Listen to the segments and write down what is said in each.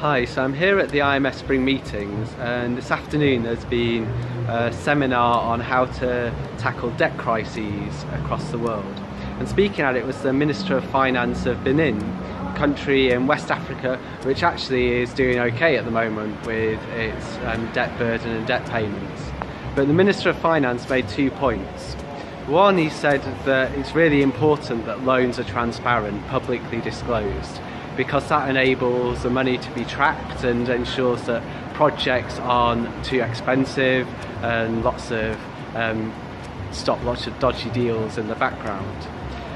Hi, so I'm here at the IMF Spring Meetings and this afternoon there's been a seminar on how to tackle debt crises across the world. And speaking at it was the Minister of Finance of Benin, a country in West Africa which actually is doing okay at the moment with its um, debt burden and debt payments. But the Minister of Finance made two points. One, he said that it's really important that loans are transparent, publicly disclosed because that enables the money to be tracked and ensures that projects aren't too expensive and lots of um, stop lots of dodgy deals in the background.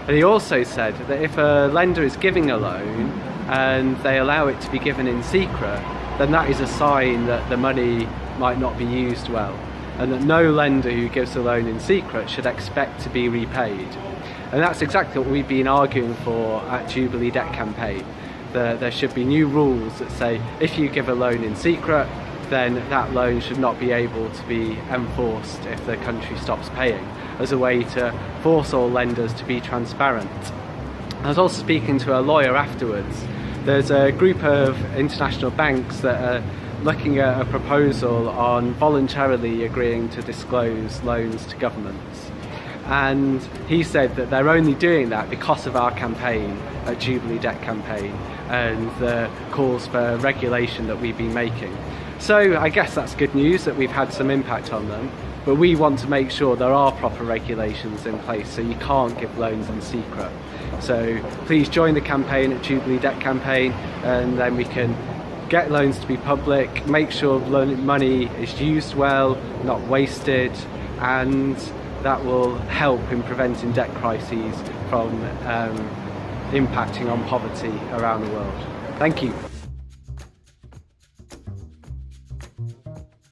And he also said that if a lender is giving a loan and they allow it to be given in secret, then that is a sign that the money might not be used well and that no lender who gives a loan in secret should expect to be repaid. And that's exactly what we've been arguing for at Jubilee Debt Campaign the, there should be new rules that say if you give a loan in secret then that loan should not be able to be enforced if the country stops paying as a way to force all lenders to be transparent. I was also speaking to a lawyer afterwards. There's a group of international banks that are looking at a proposal on voluntarily agreeing to disclose loans to governments and he said that they're only doing that because of our campaign a Jubilee Debt Campaign and the calls for regulation that we've been making. So I guess that's good news that we've had some impact on them but we want to make sure there are proper regulations in place so you can't give loans in secret. So please join the campaign at Jubilee Debt Campaign and then we can get loans to be public, make sure loan money is used well, not wasted and that will help in preventing debt crises from um, impacting on poverty around the world. Thank you.